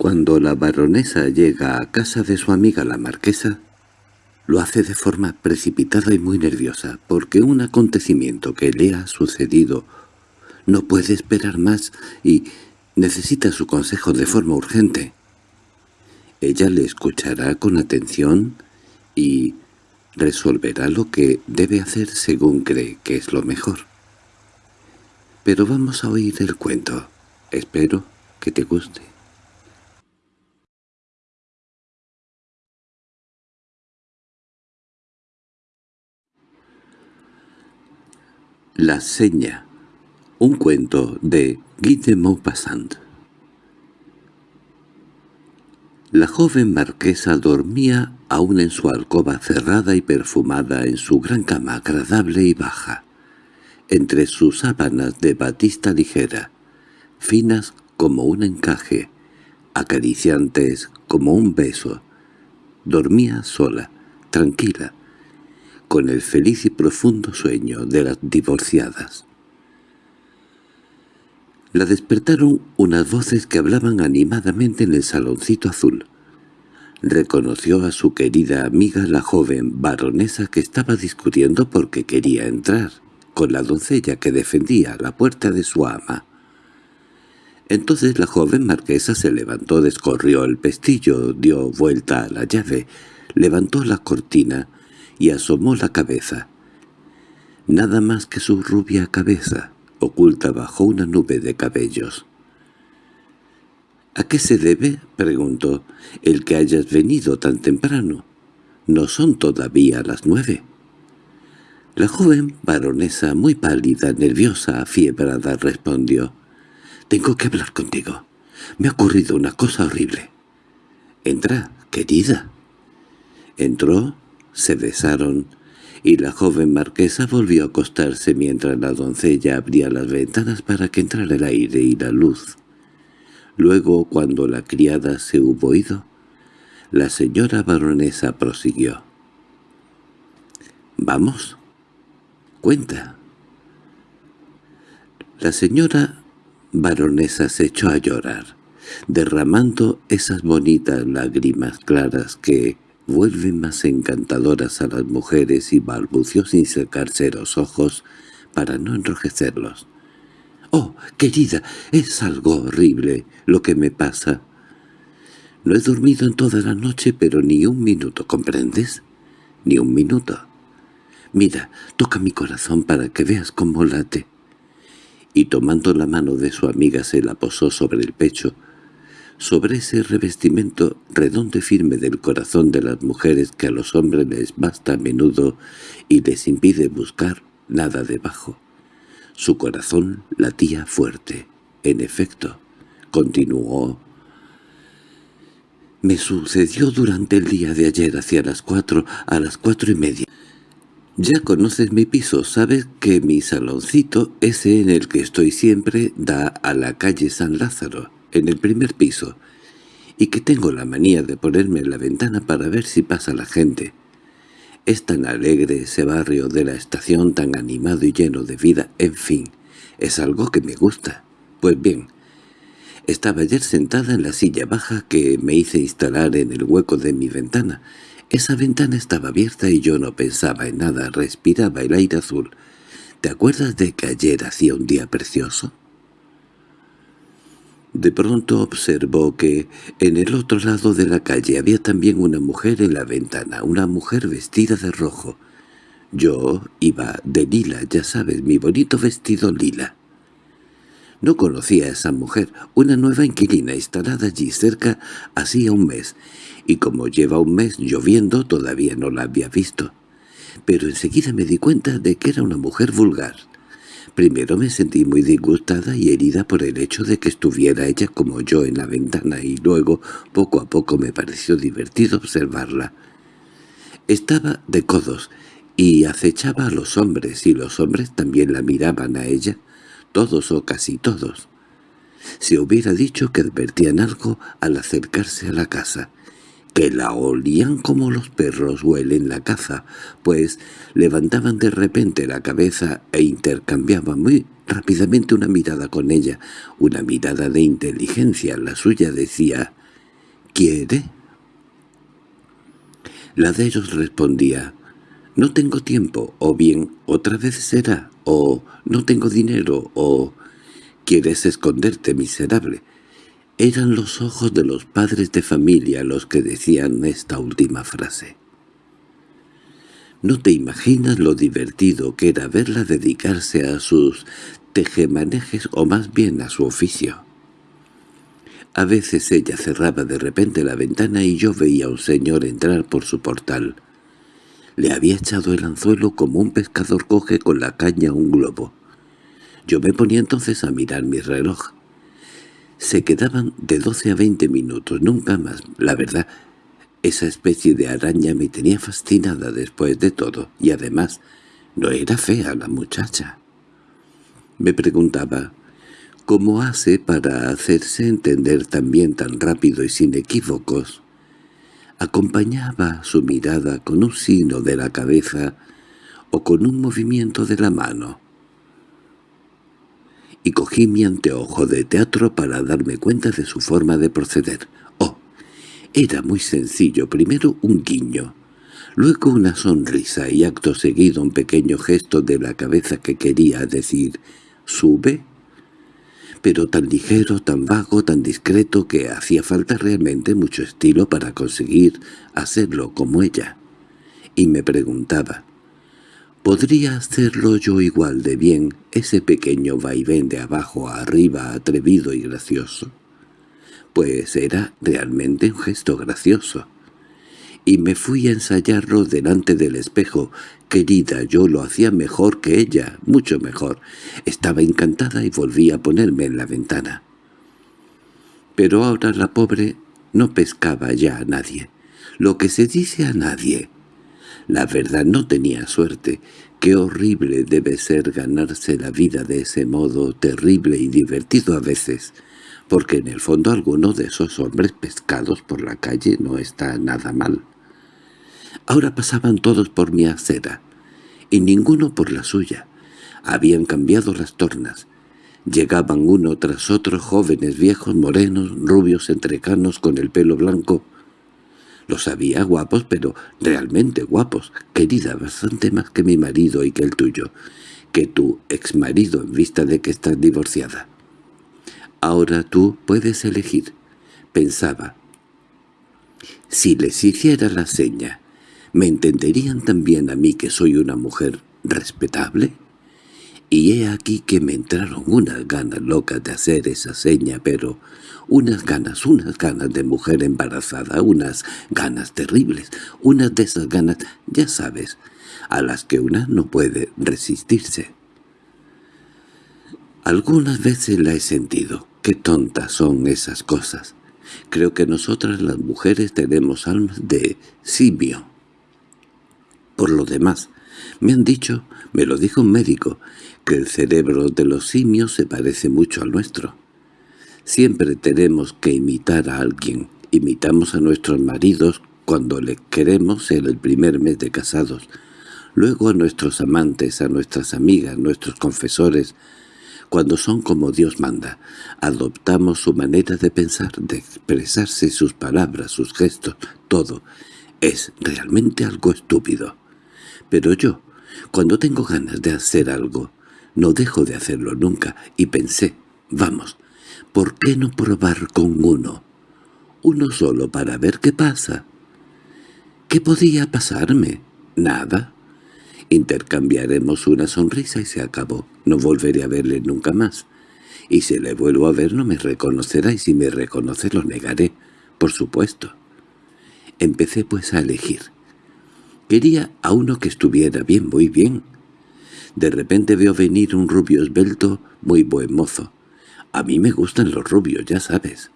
Cuando la baronesa llega a casa de su amiga la marquesa, lo hace de forma precipitada y muy nerviosa, porque un acontecimiento que le ha sucedido no puede esperar más y necesita su consejo de forma urgente. Ella le escuchará con atención y resolverá lo que debe hacer según cree que es lo mejor. Pero vamos a oír el cuento. Espero que te guste. La seña. Un cuento de Guy de Maupassant. La joven marquesa dormía aún en su alcoba cerrada y perfumada en su gran cama agradable y baja, entre sus sábanas de batista ligera, finas como un encaje, acariciantes como un beso. Dormía sola, tranquila, con el feliz y profundo sueño de las divorciadas. La despertaron unas voces que hablaban animadamente en el saloncito azul. Reconoció a su querida amiga la joven baronesa que estaba discutiendo porque quería entrar, con la doncella que defendía la puerta de su ama. Entonces la joven marquesa se levantó, descorrió el pestillo, dio vuelta a la llave, levantó la cortina y asomó la cabeza. Nada más que su rubia cabeza, oculta bajo una nube de cabellos. —¿A qué se debe? —preguntó— el que hayas venido tan temprano. No son todavía las nueve. La joven baronesa, muy pálida, nerviosa, afiebrada, respondió. —Tengo que hablar contigo. Me ha ocurrido una cosa horrible. —Entra, querida. Entró, se besaron, y la joven marquesa volvió a acostarse mientras la doncella abría las ventanas para que entrara el aire y la luz. Luego, cuando la criada se hubo ido, la señora baronesa prosiguió. —¿Vamos? —Cuenta. La señora baronesa se echó a llorar, derramando esas bonitas lágrimas claras que vuelven más encantadoras a las mujeres y balbució sin secarse los ojos para no enrojecerlos. —¡Oh, querida! Es algo horrible lo que me pasa. No he dormido en toda la noche, pero ni un minuto, ¿comprendes? Ni un minuto. Mira, toca mi corazón para que veas cómo late. Y tomando la mano de su amiga se la posó sobre el pecho, sobre ese revestimiento redondo y firme del corazón de las mujeres que a los hombres les basta a menudo y les impide buscar nada debajo. Su corazón latía fuerte. En efecto, continuó. Me sucedió durante el día de ayer hacia las cuatro, a las cuatro y media. Ya conoces mi piso, sabes que mi saloncito, ese en el que estoy siempre, da a la calle San Lázaro en el primer piso, y que tengo la manía de ponerme en la ventana para ver si pasa la gente. Es tan alegre ese barrio de la estación, tan animado y lleno de vida, en fin, es algo que me gusta. Pues bien, estaba ayer sentada en la silla baja que me hice instalar en el hueco de mi ventana. Esa ventana estaba abierta y yo no pensaba en nada, respiraba el aire azul. ¿Te acuerdas de que ayer hacía un día precioso? De pronto observó que en el otro lado de la calle había también una mujer en la ventana, una mujer vestida de rojo. Yo iba de lila, ya sabes, mi bonito vestido lila. No conocía a esa mujer, una nueva inquilina instalada allí cerca hacía un mes, y como lleva un mes lloviendo todavía no la había visto. Pero enseguida me di cuenta de que era una mujer vulgar. Primero me sentí muy disgustada y herida por el hecho de que estuviera ella como yo en la ventana y luego, poco a poco me pareció divertido observarla. Estaba de codos y acechaba a los hombres y los hombres también la miraban a ella, todos o casi todos. Se hubiera dicho que advertían algo al acercarse a la casa, que la olían como los perros huelen la caza, pues levantaban de repente la cabeza e intercambiaban muy rápidamente una mirada con ella, una mirada de inteligencia. La suya decía, ¿Quiere? La de ellos respondía, «No tengo tiempo», o bien «Otra vez será», o «No tengo dinero», o «Quieres esconderte, miserable». Eran los ojos de los padres de familia los que decían esta última frase. No te imaginas lo divertido que era verla dedicarse a sus tejemanejes o más bien a su oficio. A veces ella cerraba de repente la ventana y yo veía a un señor entrar por su portal. Le había echado el anzuelo como un pescador coge con la caña un globo. Yo me ponía entonces a mirar mi reloj. Se quedaban de doce a veinte minutos, nunca más. La verdad, esa especie de araña me tenía fascinada después de todo, y además no era fea la muchacha. Me preguntaba, ¿Cómo hace para hacerse entender también tan rápido y sin equívocos? Acompañaba su mirada con un signo de la cabeza o con un movimiento de la mano. Y cogí mi anteojo de teatro para darme cuenta de su forma de proceder. Oh, era muy sencillo. Primero un guiño, luego una sonrisa y acto seguido un pequeño gesto de la cabeza que quería decir «¿sube?» pero tan ligero, tan vago, tan discreto que hacía falta realmente mucho estilo para conseguir hacerlo como ella. Y me preguntaba, ¿podría hacerlo yo igual de bien ese pequeño vaivén de abajo a arriba atrevido y gracioso? Pues era realmente un gesto gracioso y me fui a ensayarlo delante del espejo. Querida, yo lo hacía mejor que ella, mucho mejor. Estaba encantada y volví a ponerme en la ventana. Pero ahora la pobre no pescaba ya a nadie. Lo que se dice a nadie. La verdad no tenía suerte. Qué horrible debe ser ganarse la vida de ese modo, terrible y divertido a veces porque en el fondo alguno de esos hombres pescados por la calle no está nada mal. Ahora pasaban todos por mi acera, y ninguno por la suya. Habían cambiado las tornas. Llegaban uno tras otro jóvenes viejos morenos, rubios entrecanos con el pelo blanco. Los había guapos, pero realmente guapos, querida, bastante más que mi marido y que el tuyo, que tu exmarido en vista de que estás divorciada. Ahora tú puedes elegir, pensaba. Si les hiciera la seña, ¿me entenderían también a mí que soy una mujer respetable? Y he aquí que me entraron unas ganas locas de hacer esa seña, pero unas ganas, unas ganas de mujer embarazada, unas ganas terribles, unas de esas ganas, ya sabes, a las que una no puede resistirse. Algunas veces la he sentido, Qué tontas son esas cosas. Creo que nosotras las mujeres tenemos almas de simio. Por lo demás, me han dicho, me lo dijo un médico, que el cerebro de los simios se parece mucho al nuestro. Siempre tenemos que imitar a alguien. Imitamos a nuestros maridos cuando les queremos en el primer mes de casados, luego a nuestros amantes, a nuestras amigas, nuestros confesores, cuando son como Dios manda. Adoptamos su manera de pensar, de expresarse, sus palabras, sus gestos, todo. Es realmente algo estúpido. Pero yo, cuando tengo ganas de hacer algo, no dejo de hacerlo nunca, y pensé, vamos, ¿por qué no probar con uno? Uno solo para ver qué pasa. ¿Qué podía pasarme? Nada. Intercambiaremos una sonrisa y se acabó. No volveré a verle nunca más. Y si le vuelvo a ver no me reconocerá y si me reconoce lo negaré, por supuesto. Empecé pues a elegir. Quería a uno que estuviera bien, muy bien. De repente veo venir un rubio esbelto, muy buen mozo. A mí me gustan los rubios, ya sabes.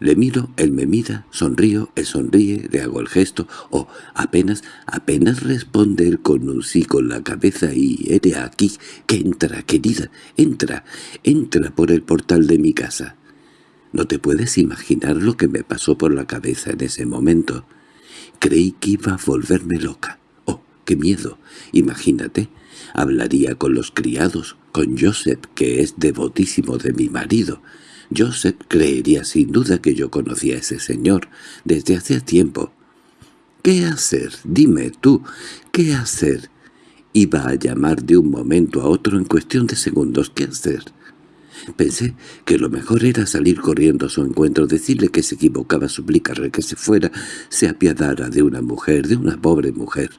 Le miro, él me mira, sonrío, él sonríe, le hago el gesto, o apenas, apenas responde él con un sí con la cabeza y eres aquí, que entra, querida, entra, entra por el portal de mi casa. No te puedes imaginar lo que me pasó por la cabeza en ese momento. Creí que iba a volverme loca. ¡Oh, qué miedo! Imagínate, hablaría con los criados, con Joseph, que es devotísimo de mi marido, Joseph creería sin duda que yo conocía a ese señor desde hace tiempo. ¿Qué hacer? Dime tú, ¿qué hacer? Iba a llamar de un momento a otro en cuestión de segundos. ¿Qué hacer? Pensé que lo mejor era salir corriendo a su encuentro, decirle que se equivocaba, suplicarle que se fuera, se apiadara de una mujer, de una pobre mujer.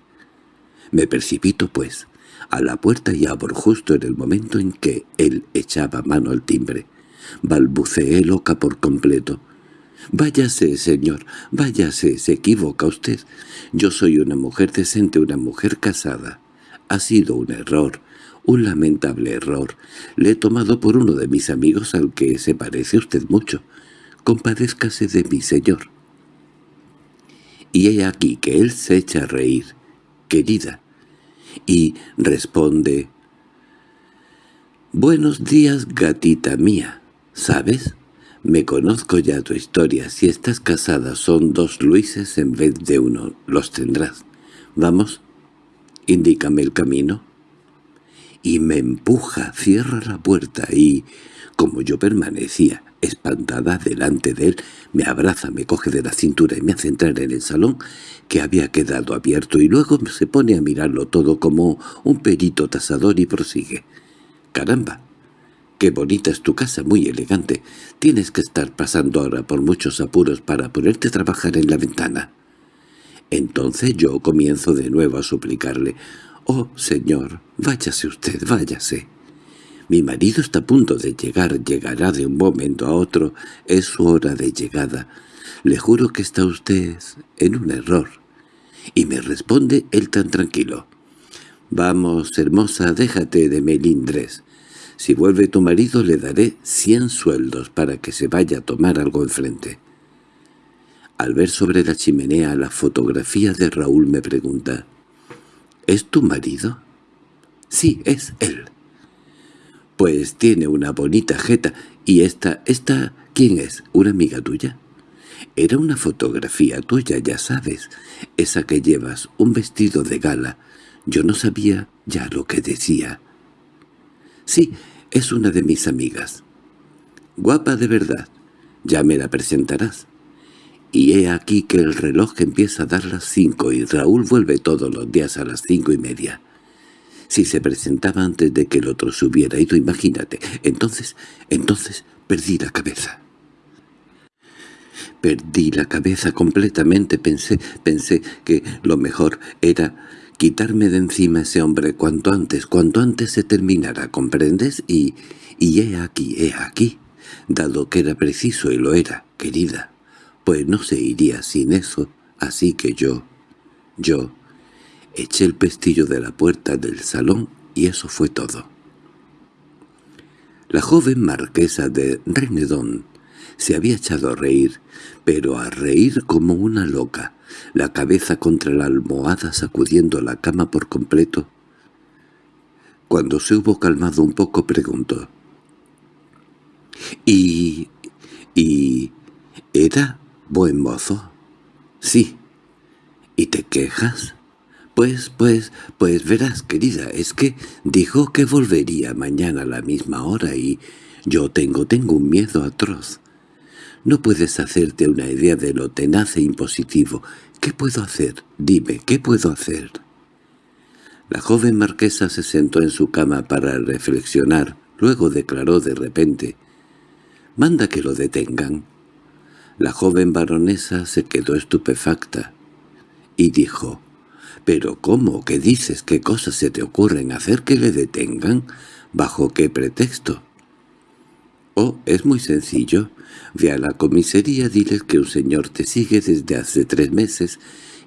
Me precipito, pues, a la puerta y abro justo en el momento en que él echaba mano al timbre. Balbuceé loca por completo. «Váyase, señor, váyase, se equivoca usted. Yo soy una mujer decente, una mujer casada. Ha sido un error, un lamentable error. Le he tomado por uno de mis amigos al que se parece usted mucho. Compadézcase de mí, señor». Y he aquí que él se echa a reír. «Querida», y responde «Buenos días, gatita mía. ¿Sabes? Me conozco ya tu historia. Si estás casada son dos Luises en vez de uno. Los tendrás. Vamos, indícame el camino». Y me empuja, cierra la puerta y, como yo permanecía espantada delante de él, me abraza, me coge de la cintura y me hace entrar en el salón que había quedado abierto y luego se pone a mirarlo todo como un perito tasador y prosigue. «Caramba, qué bonita es tu casa, muy elegante. Tienes que estar pasando ahora por muchos apuros para ponerte a trabajar en la ventana». Entonces yo comienzo de nuevo a suplicarle «Oh, señor, váyase usted, váyase». Mi marido está a punto de llegar, llegará de un momento a otro, es su hora de llegada. Le juro que está usted en un error. Y me responde él tan tranquilo. Vamos, hermosa, déjate de melindres. Si vuelve tu marido le daré cien sueldos para que se vaya a tomar algo enfrente. Al ver sobre la chimenea la fotografía de Raúl me pregunta, ¿Es tu marido? Sí, es él. Pues tiene una bonita jeta. ¿Y esta, esta, quién es? ¿Una amiga tuya? Era una fotografía tuya, ya sabes. Esa que llevas, un vestido de gala. Yo no sabía ya lo que decía. Sí, es una de mis amigas. Guapa de verdad. Ya me la presentarás. Y he aquí que el reloj empieza a dar las cinco y Raúl vuelve todos los días a las cinco y media. Si se presentaba antes de que el otro se hubiera ido, imagínate. Entonces, entonces perdí la cabeza. Perdí la cabeza completamente. Pensé, pensé que lo mejor era quitarme de encima ese hombre cuanto antes, cuanto antes se terminara, ¿comprendes? Y, y he aquí, he aquí, dado que era preciso y lo era, querida, pues no se iría sin eso, así que yo, yo, Eché el pestillo de la puerta del salón y eso fue todo. La joven marquesa de Renedón se había echado a reír, pero a reír como una loca, la cabeza contra la almohada sacudiendo la cama por completo. Cuando se hubo calmado un poco preguntó. —¿Y... y... era buen mozo? —Sí. —¿Y te quejas? Pues, pues, pues verás, querida, es que dijo que volvería mañana a la misma hora y yo tengo, tengo un miedo atroz. No puedes hacerte una idea de lo tenaz e impositivo. ¿Qué puedo hacer? Dime, ¿qué puedo hacer? La joven marquesa se sentó en su cama para reflexionar. Luego declaró de repente, «Manda que lo detengan». La joven baronesa se quedó estupefacta y dijo, —¿Pero cómo? ¿Qué dices? ¿Qué cosas se te ocurren hacer que le detengan? ¿Bajo qué pretexto? Oh, es muy sencillo. Ve a la comisaría, diles que un señor te sigue desde hace tres meses,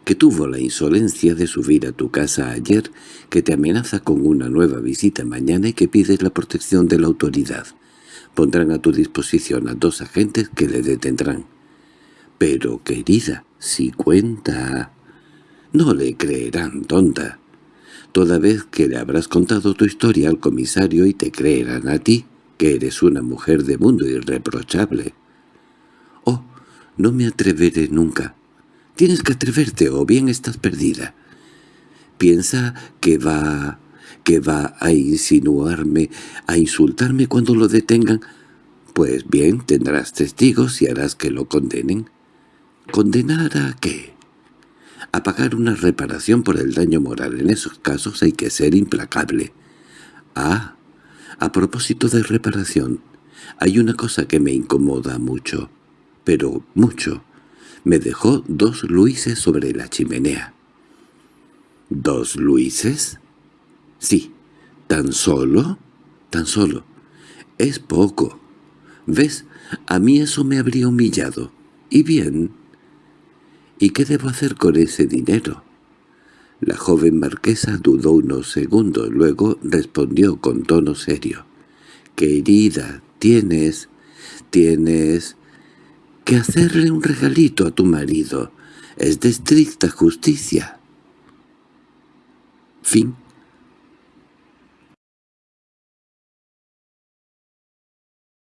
que tuvo la insolencia de subir a tu casa ayer, que te amenaza con una nueva visita mañana y que pides la protección de la autoridad. Pondrán a tu disposición a dos agentes que le detendrán. Pero, querida, si cuenta... No le creerán, tonta. Toda vez que le habrás contado tu historia al comisario y te creerán a ti, que eres una mujer de mundo irreprochable. Oh, no me atreveré nunca. Tienes que atreverte o bien estás perdida. Piensa que va... que va a insinuarme, a insultarme cuando lo detengan. Pues bien, tendrás testigos y harás que lo condenen. ¿Condenar a qué? A pagar una reparación por el daño moral. En esos casos hay que ser implacable. Ah, a propósito de reparación, hay una cosa que me incomoda mucho, pero mucho. Me dejó dos luises sobre la chimenea. ¿Dos luises? Sí. ¿Tan solo? Tan solo. Es poco. ¿Ves? A mí eso me habría humillado. ¿Y bien? ¿Y qué debo hacer con ese dinero? La joven marquesa dudó unos segundos, luego respondió con tono serio. «Querida, tienes... tienes... que hacerle un regalito a tu marido. Es de estricta justicia». Fin